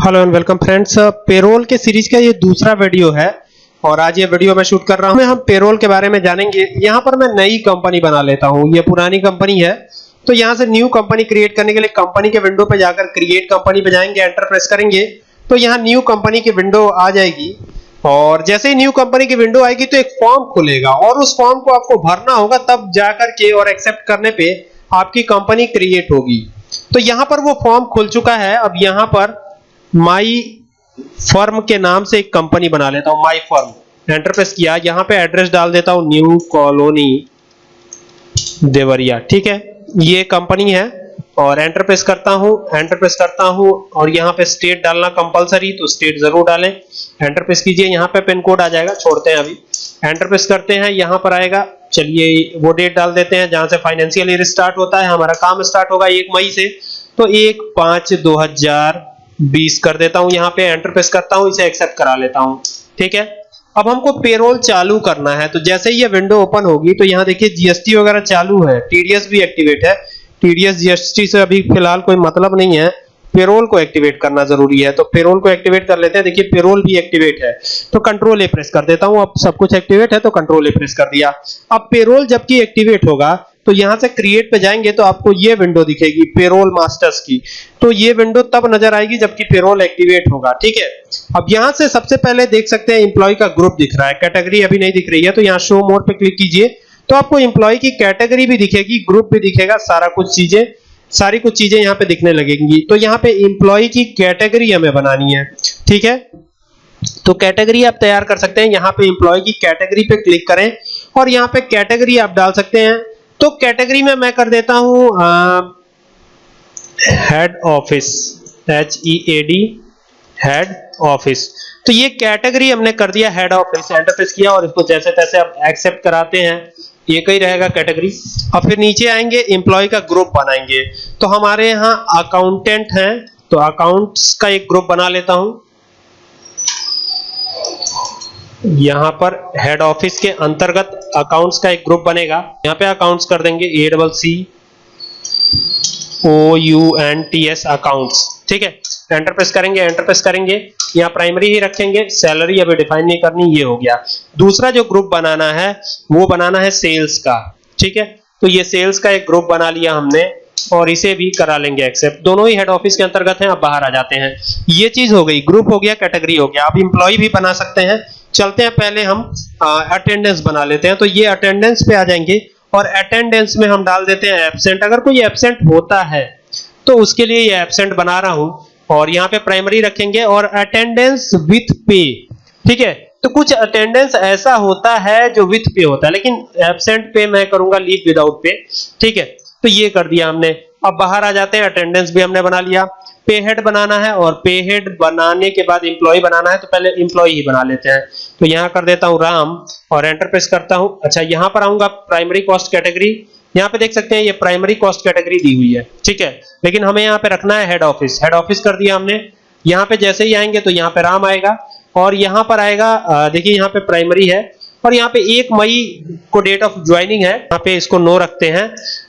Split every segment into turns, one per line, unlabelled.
Hello and welcome friends, payroll के series का ये दूसरा वीडियो है, और आज ये वीडियो मैं शूट कर रहा हूँ। हम पेरोल के बारे में जानेंगे। यहाँ पर मैं नई कंपनी बना लेता हूँ। ये पुरानी कंपनी है। तो यहाँ से न्यू कंपनी क्रिएट करने के लिए कंपनी के विंडो पे जाकर क्रिएट कंपनी पे जाएँगे एंटर प्रेस करेंगे। तो यहाँ न्यू कंपनी की विंडो आ जाएगी। और जैसे ही न्यू कंपनी की विंडो आएगी तो एक फॉर्म खुलेगा। और उस फॉर्म को आपको भरना होगा, तब जाकर के और एक्सेप्ट करने पे आपकी कंपनी क्रिएट होगी। तो यहाँ पर वो फॉर्म खुल चुका है। अब यहाँ पर माई फर्म के नाम से एक कंपनी बना लेता हूँ, माई फर्म। एंटर प्रेस किया, यहाँ पे एड्रेस डाल देता हूँ न्यू कॉलोनी देवरिया, ठीक है? ये कंपनी है और एंटर प्रेस करता हूँ एंटर प्रेस करता हूँ और यहाँ पे स्टेट डालना कंपलसरी तो स्टेट ज़रूर डालें। एंटर प्रेस कीजिए, यहाँ पे पिन कोड आ जाएगा, छोड़ते हैं अभी। एंटर प्रेस करते हैं, यहाँ पर आएगा, चलिए वो डेट डाल देते हैं, जहाँ से फाइनेंशियल ईयर स्टार्ट होता है, हमारा काम स्टार्ट होगा एक मई से। तो एक पाँच दो हज़ार 20 कर देता हूँ, यहाँ पे एंटर प्रेस करता हूँ, इसे एक्सेप्ट करा लेता हूँ। ठीक है? अब हमको पेरोल चालू करना है तो जैसे ही ये विंडो ओपन होगी तो यहाँ देखिए जीएसटी वगैरह चालू है टीडीएस भी एक्टिवेट है। टीडीएस जीएसटी से अभी फ़िलहाल कोई मतलब नहीं है। पेरोल को एक्टिवेट करना ज़रूरी है तो पेरोल को एक्टिवेट कर लेते हैं। देखिए पेरोल भी एक्टिवेट है तो कंट्रोल ए प्रेस कर देता हूँ। अब सब कुछ एक्टिवेट है तो कंट्रोल ए प्रेस कर दिया। अब पेरोल जबकि एक्टिवेट होगा तो यहाँ से क्रिएट पे जाएँगे तो आपको ये विंडो दिखेगी पेरोल मास्टर्स की। तो ये विंडो तब नज़र आएगी जबकि पेरोल एक्टिवेट होगा, ठीक है? अब यहाँ से सबसे पहले देख सकते हैं इंप्लॉय का ग्रुप दिख रहा है। कैटेगरी अभी नहीं दिख रही है तो यहाँ शो मोर पे क्लिक कीजिए। तो आपको इंप्लॉय की कैटेगरी भी दिखेगी ग्रुप भी दिखेगा, सारा कुछ चीज़ें, सारी कुछ चीज़ें यहाँ पे दिखने लगेंगी। तो यहाँ पे इंप्लॉय की कैटेगरी हमें बनानी है, ठीक है? तो कैटेगरी आप तैयार कर सकते हैं, यहाँ पे इंप्लॉय की कैटेगरी पे क्लिक करें और यहाँ पे कैटेगरी आप डाल सकते हैं तो कैटेगरी में मैं कर देता हूँ head office H E A D head office तो ये कैटेगरी हमने कर दिया हेड ऑफ़िस एंटर प्रेस किया और इसको जैसे तैसे आप एक्सेप्ट कराते हैं, ये कहीं रहेगा कैटेगरी। और फिर नीचे आएँगे एम्प्लॉय का ग्रुप बनाएँगे। तो हमारे यहाँ अकाउंटेंट हैं तो अकाउंट्स का एक ग्रुप बना लेता हूँ। यहाँ पर हेड ऑफ़िस के अंतर्गत अकाउंट्स का एक ग्रुप बनेगा। यहाँ पे अकाउंट्स कर देंगे A double C O U N T S accounts ठीक है? एंटर प्रेस करेंगे एंटर प्रेस करेंगे। यहाँ प्राइमरी ही रखेंगे। सैलरी अभी डिफाइन नहीं करनी, ये हो गया। दूसरा जो ग्रुप बनाना है, वो बनाना है सेल्स का। ठीक है? तो ये सेल्स का एक ग्रुप बना लिया हमने और इसे भी करा लेंगे एक्सेप्ट दोनों ही हेड ऑफ़िस के अंतर्गत हैं, अब बाहर आ जाते हैं। ये चीज़ हो गई ग्रुप हो गया कैटेगरी हो गया। आप इंप्लॉय भी बना सकते हैं। चलते हैं, पहले हम अटेंडेंस बना लेते हैं। तो ये अटेंडेंस पे आ जाएँगे और अटेंडेंस में हम डाल देते हैं एब्सेंट अगर कोई एब्सेंट होता है तो उसके लिए ये एब्सेंट बना रहा हूँ और यहाँ पे प्राइमरी रखेंगे और अटेंडेंस विथ पे ठीक है? तो कुछ अटेंडेंस ऐसा होता है जो विथ पे होता है, लेकिन एब्सेंट पे मैं करूँगा लीव विदाउट पे ठीक है? तो ये कर दिया हमने। अब बाहर आ जाते हैं अटेंडेंस भी हमने बना लिया। पे हेड बनाना है और पे हेड बनाने के बाद इंप्लॉय बनाना है तो पहले इंप्लॉय ही बना लेते हैं। तो यहाँ कर देता हूँ राम और एंटर प्रेस करता हूँ। अच्छा यहाँ पर आऊँगा प्राइमरी कॉस्ट कैटेगरी यहाँ पे देख सकते हैं ये प्राइमरी कॉस्ट कैटेगरी दी हुई है, ठीक है? लेकिन हमें यहाँ पे रखना है हेड ऑफ़िस हेड ऑफ़िस कर दिया हमने। यहाँ पे जैसे ही आएँगे तो यहाँ पे राम आएगा और यहाँ पर आएगा देखिए यहाँ पे प्राइमरी है और यहाँ पे एक मई को डेट ऑफ़ ज्वाइनिंग है। यहाँ पे इसको नो रखते हैं।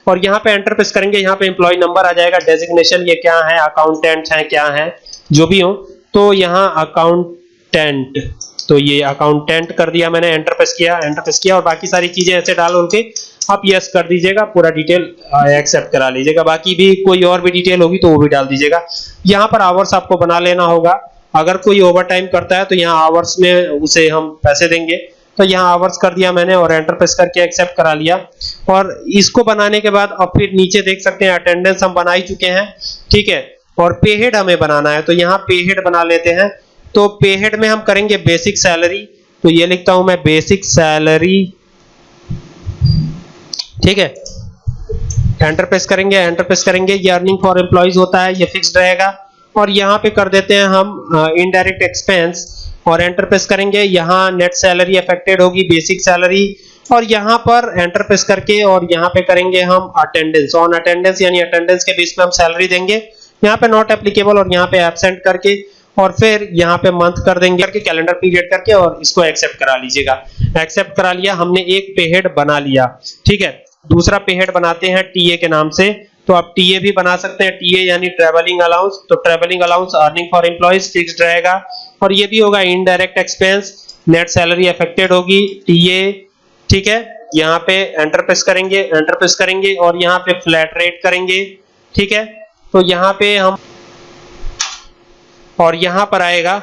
और यहाँ पे एंटर प्रेस करेंगे, यहाँ पे एम्प्लॉय नंबर आ जाएगा डेजिग्नेशन ये क्या है अकाउंटेंट है, क्या है, जो भी हो तो यहाँ अकाउंटेंट तो ये अकाउंटेंट कर दिया मैंने एंटर प्रेस किया एंटर प्रेस किया, और बाकी सारी चीज़ें ऐसे डाल उनके, आप यस कर दीजिएगा, पूरा डिटेल एक्सेप्ट करा लीजिएगा, बाकी भी कोई और भी डिटेल होगी तो वो भी डाल दीजिएगा। यहाँ पर आवर्स आपको बना लेना होगा, अगर कोई ओवर टाइम करता है तो यहाँ आवर्स में उसे हम पैसे देंगे। तो यहाँ आवर्स कर दिया मैंने और एंटर प्रेस करके एक्सेप्ट करा लिया। और इसको बनाने के बाद अब फिर नीचे देख सकते हैं अटेंडेंस हम बना ही चुके हैं, ठीक है? और पे हेड हमें बनाना है तो यहाँ पे हेड बना लेते हैं। तो पे हेड में हम करेंगे बेसिक सैलरी तो ये लिखता हूँ मैं बेसिक सैलरी ठीक है? एंटर प्रेस करेंगे एंटर प्रेस करेंगे, ये अर्निंग फॉर एम्प्लॉइज होता है, ये फिक्स्ड रहेगा। और यहाँ पे कर देते हैं हम इनडायरेक्ट एक्सपेंस और एंटर प्रेस करेंगे। यहाँ नेट सैलरी अफेक्टेड होगी बेसिक सैलरी और यहाँ पर एंटर प्रेस करके और यहाँ पे करेंगे हम अटेंडेंस ऑन अटेंडेंस यानी अटेंडेंस के बीच में हम सैलरी देंगे। यहाँ पे नॉट एप्लीकेबल और यहाँ पे एबसेंट करके और फिर यहाँ पे मंथ कर देंगे। करके कैलेंडर पीरियड करके और इसको एक्सेप्ट करा लीजिएगा। एक्सेप्ट करा लिया, हमने एक पेहेड बना लिया। ठीक है? दूसरा पेहेड बनाते हैं टीए के नाम से। तो आप टीए भी बना सकते हैं। टीए यानी ट्रैवलिंग अलाउंस तो travelling allowance earning for employees fixed रहेगा। और ये भी होगा indirect expense net salary affected होगी टीए ठीक है? यहाँ पे एंटर प्रेस करेंगे एंटर प्रेस करेंगे और यहाँ पे फ्लैट रेट करेंगे, ठीक है? तो यहाँ पे हम, और यहाँ पर आएगा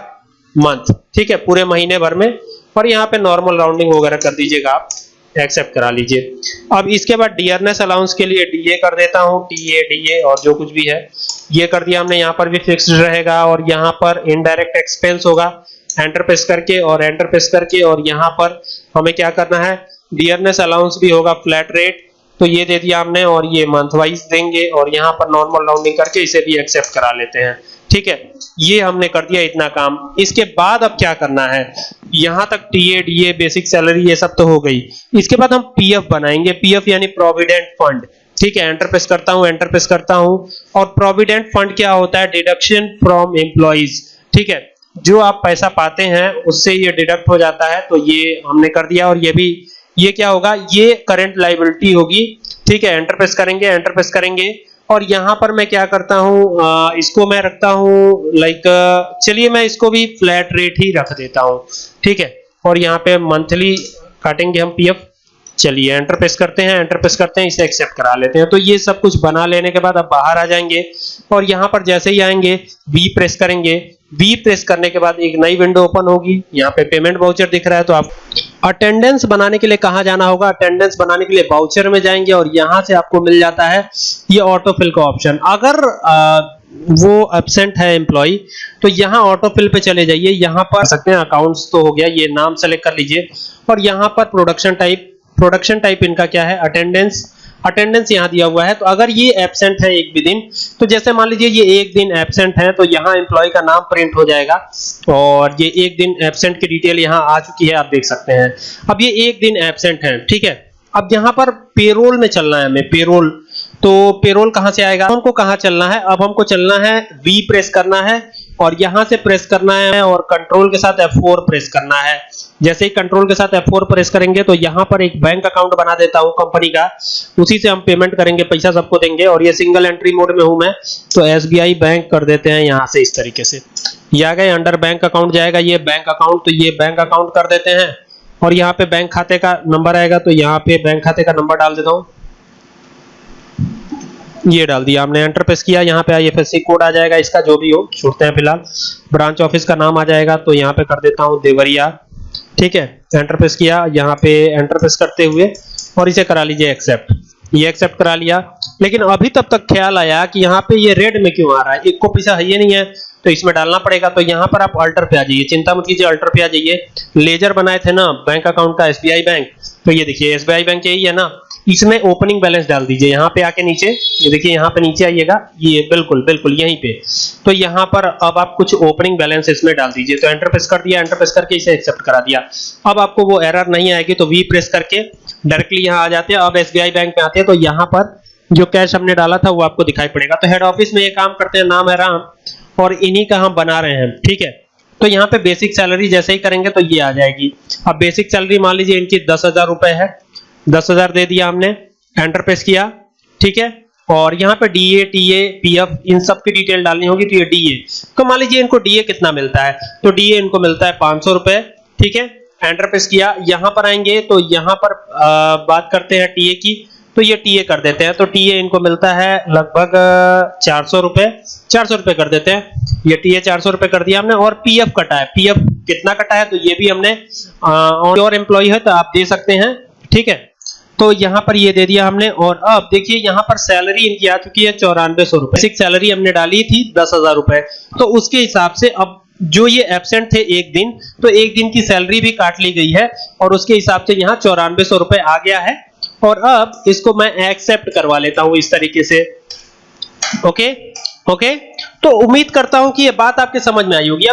मंथ ठीक है? पूरे महीने भर में, और यहाँ पे नॉर्मल राउंडिंग वगैरह कर दीजिएगा आप एक्सेप्ट करा लीजिए। अब इसके बाद डियरनेस अलाउंस के लिए डीए कर देता हूँ टीए डीए और जो कुछ भी है। ये कर दिया हमने, यहाँ पर भी फिक्स्ड रहेगा और यहाँ पर इनडायरेक्ट एक्सपेंस होगा एंटर प्रेस करके और एंटर प्रेस करके और यहाँ पर हमें क्या करना है? डियरनेस अलाउंस भी होगा फ्लैट रेट तो ये दे दिया हमने और ये मंथ वाइज देंगे और यहाँ पर नॉर्मल राउंडिंग करके इसे भी एक्सेप्ट करा लेते हैं। ठीक है, ये हमने कर दिया इतना काम। इसके बाद अब क्या करना है? यहाँ तक टीए डीए बेसिक सैलरी ये सब तो हो गई। इसके बाद हम पीएफ बनाएँगे। पीएफ यानी प्रोविडेंट फंड ठीक है एंटर प्रेस करता हूँ एंटर प्रेस करता हूँ। और प्रोविडेंट फंड क्या होता है? डिडक्शन फ्रॉम एम्प्लॉइज ठीक है? जो आप पैसा पाते हैं उससे ये डिडक्ट हो जाता है तो ये हमने कर दिया। और ये भी ये क्या होगा? ये करंट लाइबिलिटी होगी ठीक है? एंटर प्रेस करेंगे एंटर प्रेस करेंगे। और यहाँ पर मैं क्या करता हूँ? आ, इसको मैं रखता हूँ लाइक चलिए मैं इसको भी फ्लैट रेट ही रख देता हूँ ठीक है? और यहाँ पे मंथली काटेंगे हम पीएफ चलिए एंटर प्रेस करते हैं एंटर प्रेस करते हैं इसे एक्सेप्ट करा लेते हैं। तो ये सब कुछ बना लेने के बाद अब बाहर आ जाएँगे और यहाँ पर जैसे ही आएँगे वी प्रेस करेंगे। वी प्रेस करने के बाद एक नई विंडो ओपन होगी। यहाँ पे पेमेंट वाउचर दिख रहा है तो आप अटेंडेंस बनाने के लिए कहा जाना होगा? अटेंडेंस बनाने के लिए वाउचर में जाएँगे और यहाँ से आपको मिल जाता है ये ऑटोफिल का ऑप्शन अगर आ, वो एबसेंट है एम्प्लॉय तो यहाँ ऑटोफिल पे चले जाइए। यहाँ पर सकते हैं अकाउंट्स तो हो गया ये नाम सेलेक्ट कर लीजिए। और यहाँ पर प्रोडक्शन टाइप प्रोडक्शन टाइप इनका क्या है? अटेंडेंस अटेंडेंस यहाँ दिया हुआ है। तो अगर ये एबसेंट है एक भी दिन तो जैसे मान लीजिए ये एक दिन एबसेंट है तो यहाँ एम्प्लॉय का नाम प्रिंट हो जाएगा। और ये एक दिन एबसेंट की डिटेल यहाँ आ चुकी है, आप देख सकते हैं। अब ये एक दिन एबसेंट है, ठीक है? अब यहाँ पर पेरोल में चलना है हमें पेरोल तो पेरोल कहाँ से आएगा? हमको कहाँ चलना है? अब हमको चलना है वी प्रेस करना है, और यहाँ से प्रेस करना है, और कंट्रोल के साथ F4 प्रेस करना है। जैसे ही कंट्रोल के साथ F4 प्रेस करेंगे तो यहाँ पर एक बैंक अकाउंट बना देता हूँ कंपनी का। उसी से हम पेमेंट करेंगे, पैसा सबको देंगे। और ये सिंगल एंट्री मोड में हूँ मैं तो एसबीआई बैंक कर देते हैं यहाँ से इस तरीके से। ये आ गए अंडर बैंक अकाउंट जाएगा, ये बैंक अकाउंट तो ये बैंक अकाउंट कर देते हैं। और यहाँ पे बैंक खाते का नंबर आएगा तो यहाँ पे बैंक खाते का नंबर डाल देता हूँ। ये डाल दिया, हमने एंटर प्रेस किया, यहाँ पे आईएफएससी कोड आ जाएगा, इसका जो भी हो, छोड़ते हैं फ़िलहाल। ब्रांच ऑफ़िस का नाम आ जाएगा तो यहाँ पे कर देता हूँ देवरिया। ठीक है? एंटरप्रेस किया, यहाँ पे एंटरप्रेस करते हुए, और इसे करा लीजिए एक्सेप्ट ये एक्सेप्ट करा लिया। लेकिन अभी तब तक ख्याल आया कि यहाँ पे ये रेड में क्यों आ रहा है? एक को पैसा है ये नहीं है तो इसमें डालना पड़ेगा। तो यहाँ पर आप अल्टर पे आ जाइए। चिंता मत कीजिए अल्टर पे आ जाइए। लेजर बनाए थे ना बैंक अकाउंट का एसबीआई बैंक तो ये देखिए एसबीआई बैंक यही है ना। इसमें ओपनिंग बैलेंस डाल दीजिए। यहाँ पे आके नीचे, ये देखिए, यहाँ पे नीचे आइएगा। ये बिल्कुल बिल्कुल, यहीं पे। तो यहाँ पर अब आप कुछ ओपनिंग बैलेंस इसमें डाल दीजिए। तो एंटर प्रेस कर दिया एंटर प्रेस करके इसे एक्सेप्ट करा दिया। अब आपको वो एरर नहीं आएगी तो वी प्रेस करके डायरेक्टली यहाँ आ जाते हैं। अब SBI बैंक में आते हैं तो यहाँ पर जो कैश हमने डाला था, वो आपको दिखाई पड़ेगा। तो हेड ऑफ़िस में ये काम करते हैं, नाम है राम, और इन्हीं का हम बना रहे हैं, ठीक है? तो यहाँ पे बेसिक सैलरी जैसे ही करेंगे तो ये आ जाएगी। अब बेसिक सैलरी मान लीजिए, इनकी दस हज़ार रुपए है। दस हज़ार दे दिया हमने एंटर प्रेस किया ठीक है? और यहाँ पे डीए टीए पीएफ इन सब की डिटेल डालनी होगी तो ये डीए तो मान लीजिए इनको डीए कितना मिलता है? तो डीए इनको मिलता है पाँच सौ रुपए ठीक है? एंटर प्रेस किया यहाँ पर आएँगे तो यहाँ पर आ, बात करते हैं टीए की तो ये टीए कर देते हैं। तो टीए इनको मिलता है लगभग चार सौ रुपए चार सौ रुपए कर देते हैं। ये टीए चार सौ रुपए कर दिया हमने और पीएफ कटा है। पीएफ कितना कटा है? तो ये भी हमने और एम्प्लॉय है तो आप दे सकते हैं ठीक है? तो यहाँ पर ये दे दिया हमने, और अब देखिए यहाँ पर सैलरी इनकी आ चुकी है चौरानवे सौ रुपए। सैलरी हमने डाली थी दस हज़ार रुपए। तो उसके हिसाब से अब जो ये एबसेंट थे एक दिन तो एक दिन की सैलरी भी काट ली गई है, और उसके हिसाब से यहाँ चौरानवे सौ रुपए आ गया है। और अब इसको मैं एक्सेप्ट करवा लेता हूँ इस तरीके से। ओके ओके तो उम्मीद करता हूँ कि ये बात आपके समझ में आई होगी।